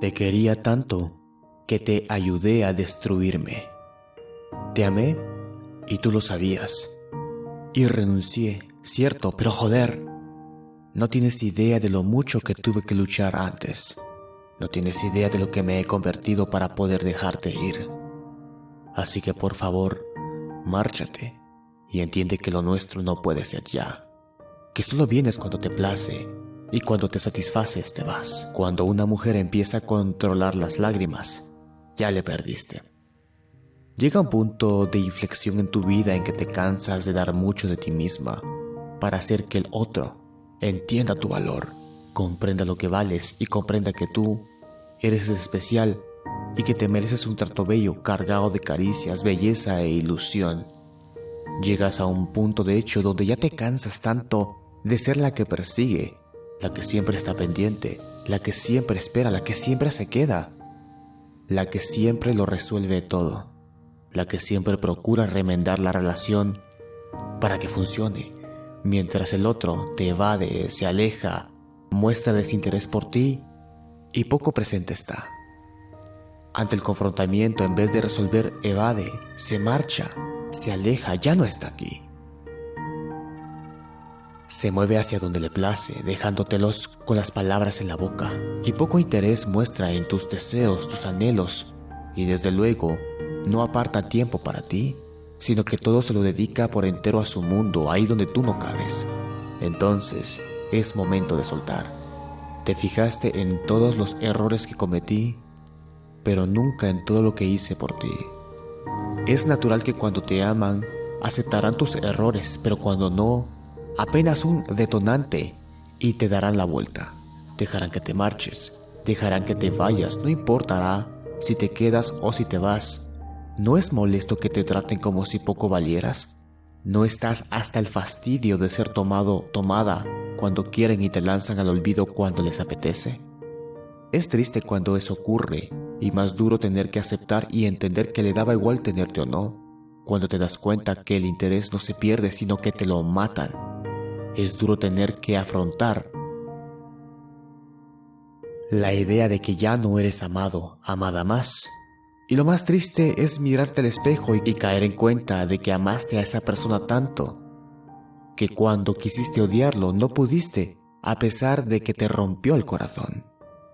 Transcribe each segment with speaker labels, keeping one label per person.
Speaker 1: Te quería tanto que te ayudé a destruirme. Te amé y tú lo sabías. Y renuncié, cierto, pero joder. No tienes idea de lo mucho que tuve que luchar antes. No tienes idea de lo que me he convertido para poder dejarte ir. Así que por favor, márchate y entiende que lo nuestro no puede ser ya. Que solo vienes cuando te place y cuando te satisfaces te vas. Cuando una mujer empieza a controlar las lágrimas, ya le perdiste. Llega un punto de inflexión en tu vida en que te cansas de dar mucho de ti misma para hacer que el otro entienda tu valor, comprenda lo que vales y comprenda que tú eres especial y que te mereces un trato bello cargado de caricias, belleza e ilusión. Llegas a un punto de hecho donde ya te cansas tanto de ser la que persigue la que siempre está pendiente, la que siempre espera, la que siempre se queda, la que siempre lo resuelve todo, la que siempre procura remendar la relación para que funcione, mientras el otro te evade, se aleja, muestra desinterés por ti y poco presente está. Ante el confrontamiento, en vez de resolver, evade, se marcha, se aleja, ya no está aquí. Se mueve hacia donde le place, dejándotelos con las palabras en la boca, y poco interés muestra en tus deseos, tus anhelos, y desde luego no aparta tiempo para ti, sino que todo se lo dedica por entero a su mundo, ahí donde tú no cabes. Entonces, es momento de soltar. Te fijaste en todos los errores que cometí, pero nunca en todo lo que hice por ti. Es natural que cuando te aman, aceptarán tus errores, pero cuando no, apenas un detonante y te darán la vuelta. Dejarán que te marches, dejarán que te vayas, no importará si te quedas o si te vas. ¿No es molesto que te traten como si poco valieras? ¿No estás hasta el fastidio de ser tomado, tomada, cuando quieren y te lanzan al olvido cuando les apetece? Es triste cuando eso ocurre y más duro tener que aceptar y entender que le daba igual tenerte o no, cuando te das cuenta que el interés no se pierde sino que te lo matan es duro tener que afrontar la idea de que ya no eres amado, amada más. Y lo más triste es mirarte al espejo y caer en cuenta de que amaste a esa persona tanto, que cuando quisiste odiarlo no pudiste, a pesar de que te rompió el corazón.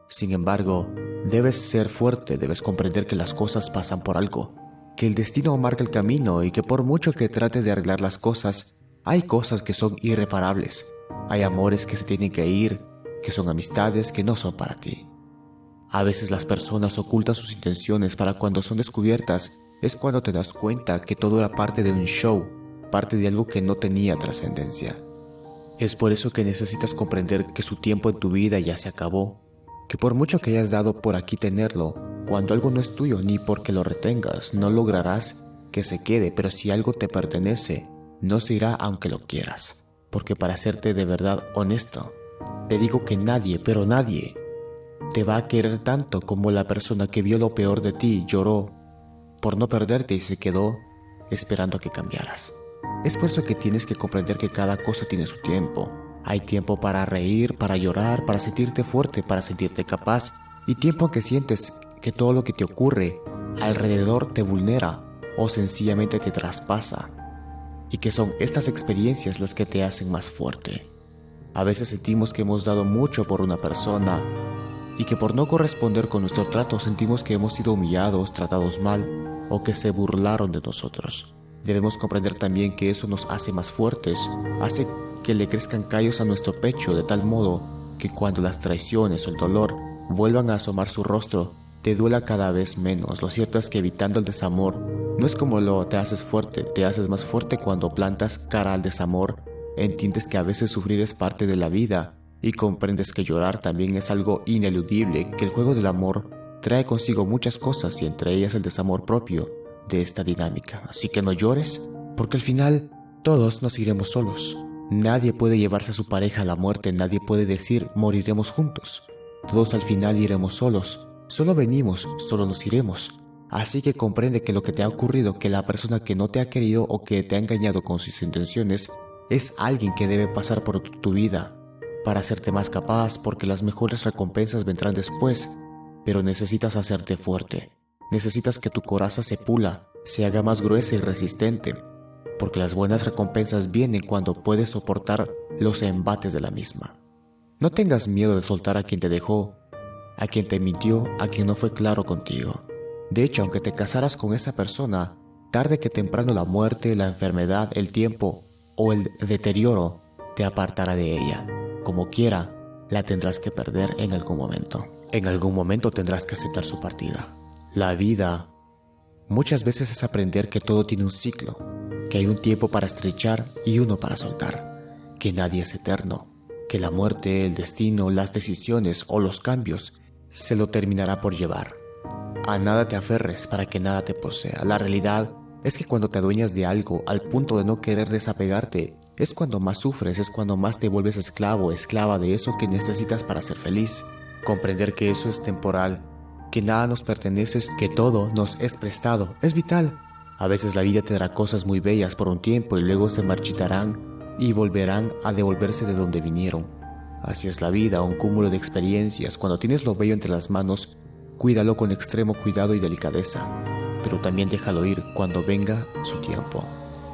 Speaker 1: Sin embargo, debes ser fuerte, debes comprender que las cosas pasan por algo, que el destino marca el camino y que por mucho que trates de arreglar las cosas, hay cosas que son irreparables, hay amores que se tienen que ir, que son amistades que no son para ti. A veces las personas ocultan sus intenciones para cuando son descubiertas es cuando te das cuenta que todo era parte de un show, parte de algo que no tenía trascendencia. Es por eso que necesitas comprender que su tiempo en tu vida ya se acabó, que por mucho que hayas dado por aquí tenerlo, cuando algo no es tuyo ni porque lo retengas, no lograrás que se quede, pero si algo te pertenece, no se irá aunque lo quieras, porque para serte de verdad honesto, te digo que nadie, pero nadie, te va a querer tanto como la persona que vio lo peor de ti lloró por no perderte y se quedó esperando a que cambiaras. Es por eso que tienes que comprender que cada cosa tiene su tiempo. Hay tiempo para reír, para llorar, para sentirte fuerte, para sentirte capaz, y tiempo en que sientes que todo lo que te ocurre alrededor te vulnera o sencillamente te traspasa y que son estas experiencias las que te hacen más fuerte. A veces sentimos que hemos dado mucho por una persona y que por no corresponder con nuestro trato sentimos que hemos sido humillados, tratados mal o que se burlaron de nosotros. Debemos comprender también que eso nos hace más fuertes, hace que le crezcan callos a nuestro pecho de tal modo que cuando las traiciones o el dolor vuelvan a asomar su rostro, te duela cada vez menos. Lo cierto es que evitando el desamor no es como lo te haces fuerte, te haces más fuerte cuando plantas cara al desamor, entiendes que a veces sufrir es parte de la vida y comprendes que llorar también es algo ineludible, que el juego del amor trae consigo muchas cosas y entre ellas el desamor propio de esta dinámica. Así que no llores, porque al final todos nos iremos solos. Nadie puede llevarse a su pareja a la muerte, nadie puede decir moriremos juntos. Todos al final iremos solos, solo venimos, solo nos iremos. Así que comprende que lo que te ha ocurrido, que la persona que no te ha querido o que te ha engañado con sus intenciones, es alguien que debe pasar por tu vida para hacerte más capaz porque las mejores recompensas vendrán después. pero necesitas hacerte fuerte. Necesitas que tu coraza se pula, se haga más gruesa y resistente, porque las buenas recompensas vienen cuando puedes soportar los embates de la misma. No tengas miedo de soltar a quien te dejó, a quien te mintió, a quien no fue claro contigo. De hecho, aunque te casaras con esa persona, tarde que temprano la muerte, la enfermedad, el tiempo o el deterioro te apartará de ella. Como quiera, la tendrás que perder en algún momento. En algún momento tendrás que aceptar su partida. La vida muchas veces es aprender que todo tiene un ciclo, que hay un tiempo para estrechar y uno para soltar, que nadie es eterno, que la muerte, el destino, las decisiones o los cambios se lo terminará por llevar. A nada te aferres para que nada te posea. La realidad es que cuando te adueñas de algo al punto de no querer desapegarte, es cuando más sufres, es cuando más te vuelves esclavo, esclava de eso que necesitas para ser feliz. Comprender que eso es temporal, que nada nos pertenece, que todo nos es prestado, es vital. A veces la vida te dará cosas muy bellas por un tiempo y luego se marchitarán y volverán a devolverse de donde vinieron. Así es la vida, un cúmulo de experiencias. Cuando tienes lo bello entre las manos, cuídalo con extremo cuidado y delicadeza, pero también déjalo ir cuando venga su tiempo.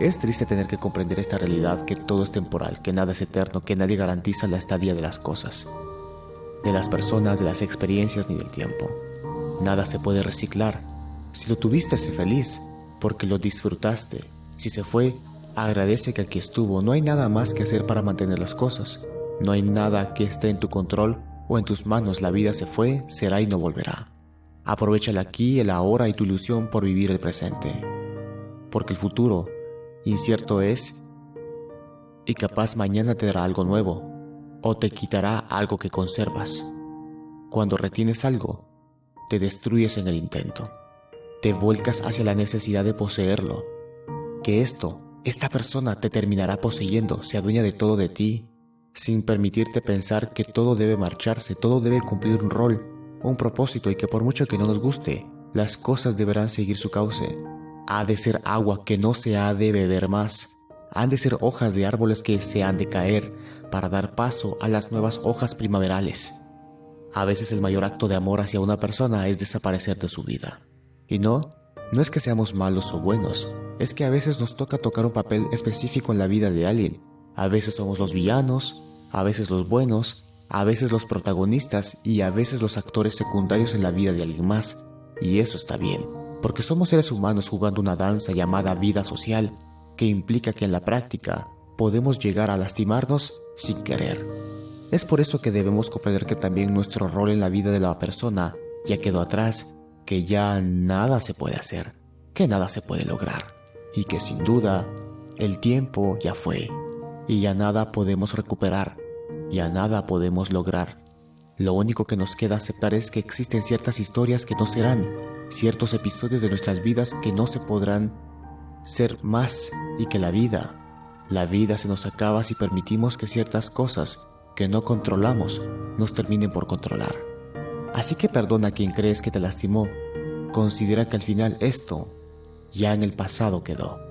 Speaker 1: Es triste tener que comprender esta realidad que todo es temporal, que nada es eterno, que nadie garantiza la estadía de las cosas, de las personas, de las experiencias ni del tiempo. Nada se puede reciclar. Si lo tuviste, sé feliz, porque lo disfrutaste. Si se fue, agradece que aquí estuvo. No hay nada más que hacer para mantener las cosas. No hay nada que esté en tu control o en tus manos. La vida se fue, será y no volverá. Aprovecha el aquí, el ahora y tu ilusión por vivir el presente. Porque el futuro incierto es y capaz mañana te dará algo nuevo o te quitará algo que conservas. Cuando retienes algo, te destruyes en el intento. Te vuelcas hacia la necesidad de poseerlo. Que esto, esta persona te terminará poseyendo, se adueña de todo de ti, sin permitirte pensar que todo debe marcharse, todo debe cumplir un rol, un propósito y que por mucho que no nos guste, las cosas deberán seguir su cauce ha de ser agua que no se ha de beber más. Han de ser hojas de árboles que se han de caer para dar paso a las nuevas hojas primaverales. A veces el mayor acto de amor hacia una persona es desaparecer de su vida. Y no, no es que seamos malos o buenos, es que a veces nos toca tocar un papel específico en la vida de alguien. A veces somos los villanos, a veces los buenos, a veces los protagonistas y a veces los actores secundarios en la vida de alguien más. Y eso está bien porque somos seres humanos jugando una danza llamada vida social, que implica que en la práctica podemos llegar a lastimarnos sin querer. Es por eso que debemos comprender que también nuestro rol en la vida de la persona ya quedó atrás, que ya nada se puede hacer, que nada se puede lograr, y que sin duda el tiempo ya fue, y ya nada podemos recuperar, ya nada podemos lograr. Lo único que nos queda aceptar es que existen ciertas historias que no serán, ciertos episodios de nuestras vidas que no se podrán ser más y que la vida, la vida se nos acaba si permitimos que ciertas cosas que no controlamos nos terminen por controlar. Así que perdona a quien crees que te lastimó, considera que al final esto ya en el pasado quedó.